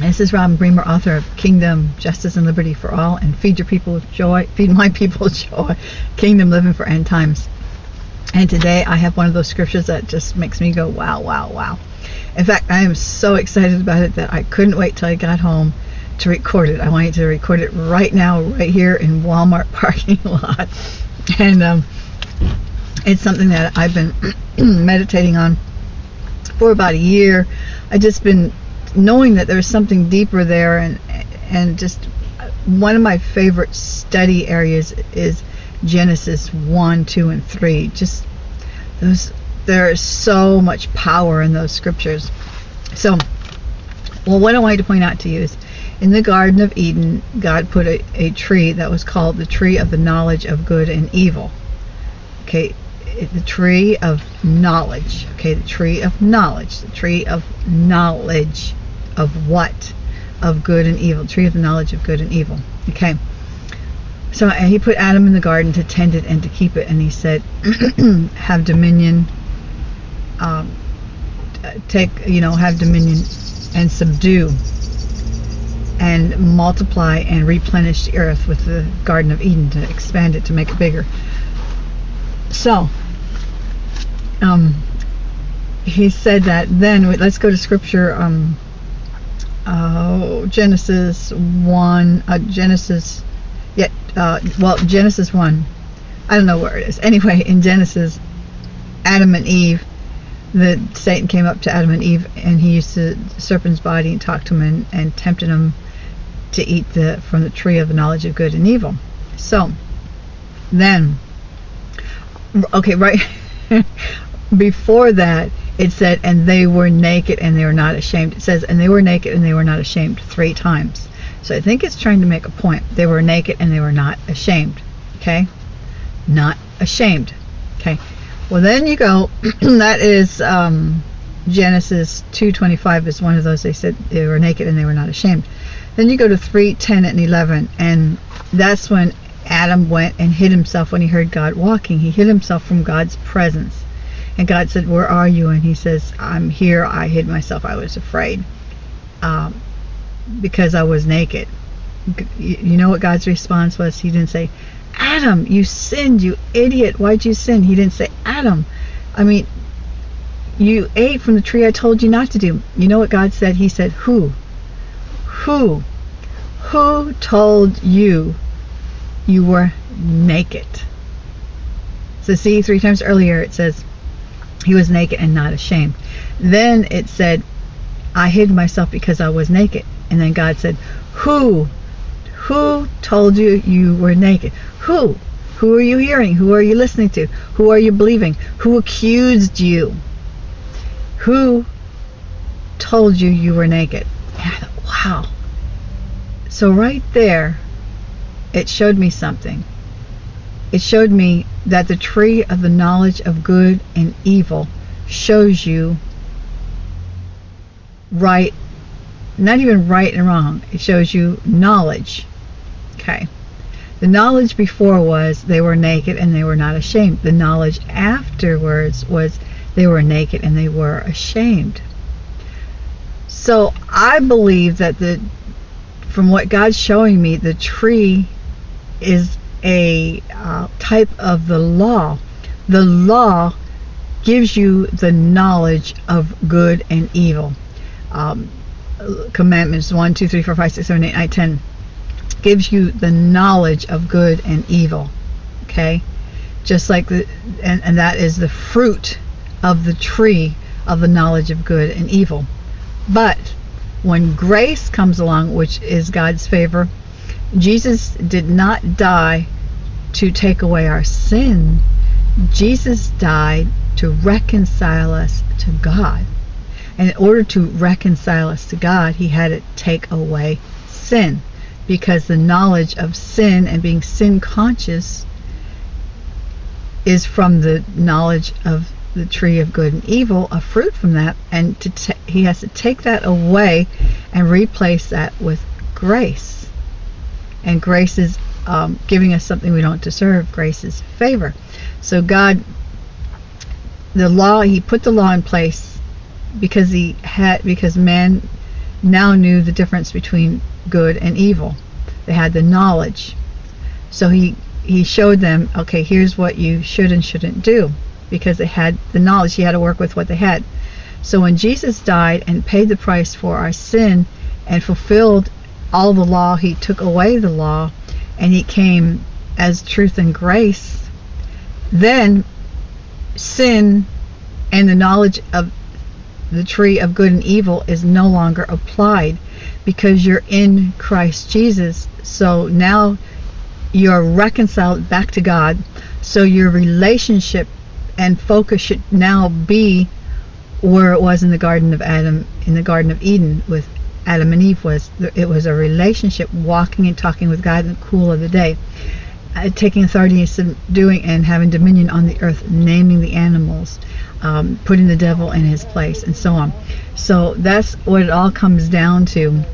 This is Robin Bremer, author of Kingdom, Justice, and Liberty for All, and Feed Your People Joy, Feed My People Joy, Kingdom Living for End Times. And today I have one of those scriptures that just makes me go, wow, wow, wow. In fact, I am so excited about it that I couldn't wait till I got home to record it. I wanted to record it right now, right here in Walmart parking lot. And um, it's something that I've been meditating on for about a year. I just been knowing that there's something deeper there, and and just uh, one of my favorite study areas is Genesis one, two, and three. Just those, there is so much power in those scriptures. So, well, what I wanted to point out to you is in the Garden of Eden, God put a, a tree that was called the tree of the knowledge of good and evil. Okay, the tree of knowledge. Okay, the tree of knowledge. The tree of knowledge of what? Of good and evil. Tree of the knowledge of good and evil. Okay. So he put Adam in the garden to tend it and to keep it, and he said, "Have dominion. Um, take, you know, have dominion and subdue." and multiply and replenish the earth with the Garden of Eden to expand it to make it bigger. So, um, he said that then, let's go to scripture, um, uh, Genesis 1, uh, Genesis, yeah, uh, well, Genesis 1, I don't know where it is. Anyway, in Genesis, Adam and Eve, the Satan came up to Adam and Eve and he used the serpent's body and talked to them and, and tempted them to eat the from the tree of the knowledge of good and evil. So then okay, right before that it said and they were naked and they were not ashamed. It says and they were naked and they were not ashamed three times. So I think it's trying to make a point. They were naked and they were not ashamed. Okay? Not ashamed. Okay. Well then you go that is um, Genesis 2:25 is one of those they said they were naked and they were not ashamed. Then you go to 3:10 and 11, and that's when Adam went and hid himself when he heard God walking. He hid himself from God's presence. And God said, Where are you? And he says, I'm here. I hid myself. I was afraid um, because I was naked. You know what God's response was? He didn't say, Adam, you sinned, you idiot. Why'd you sin? He didn't say, Adam. I mean, you ate from the tree I told you not to do. You know what God said? He said, Who? Who? Who told you you were naked? So see, three times earlier it says he was naked and not ashamed. Then it said, I hid myself because I was naked. And then God said, Who? Who told you you were naked? Who? Who are you hearing? Who are you listening to? Who are you believing? Who accused you? Who told you you were naked? wow. So right there, it showed me something. It showed me that the tree of the knowledge of good and evil shows you right, not even right and wrong. It shows you knowledge. Okay. The knowledge before was they were naked and they were not ashamed. The knowledge afterwards was they were naked and they were ashamed. So I believe that the from what God's showing me, the tree is a uh, type of the law. The law gives you the knowledge of good and evil. Um, commandments 1, 2, 3, 4, 5, 6, 7, 8, 9, 10 gives you the knowledge of good and evil. Okay? Just like the, and, and that is the fruit of the tree of the knowledge of good and evil. But when grace comes along, which is God's favor, Jesus did not die to take away our sin. Jesus died to reconcile us to God. And in order to reconcile us to God, he had to take away sin. Because the knowledge of sin and being sin conscious is from the knowledge of the tree of good and evil, a fruit from that, and he has to take that away and replace that with grace. And grace is um, giving us something we don't deserve. Grace is favor. So God, the law, He put the law in place because He had because man now knew the difference between good and evil. They had the knowledge. So he he showed them, okay, here's what you should and shouldn't do because they had the knowledge. He had to work with what they had. So when Jesus died and paid the price for our sin and fulfilled all the law, he took away the law and he came as truth and grace, then sin and the knowledge of the tree of good and evil is no longer applied because you're in Christ Jesus. So now you're reconciled back to God. So your relationship and focus should now be where it was in the Garden of Adam, in the Garden of Eden with Adam and Eve was it was a relationship, walking and talking with God in the cool of the day, uh, taking authority and subduing and having dominion on the earth, naming the animals, um, putting the devil in his place, and so on. So that's what it all comes down to